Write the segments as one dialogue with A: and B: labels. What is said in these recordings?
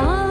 A: Ah.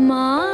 A: माँ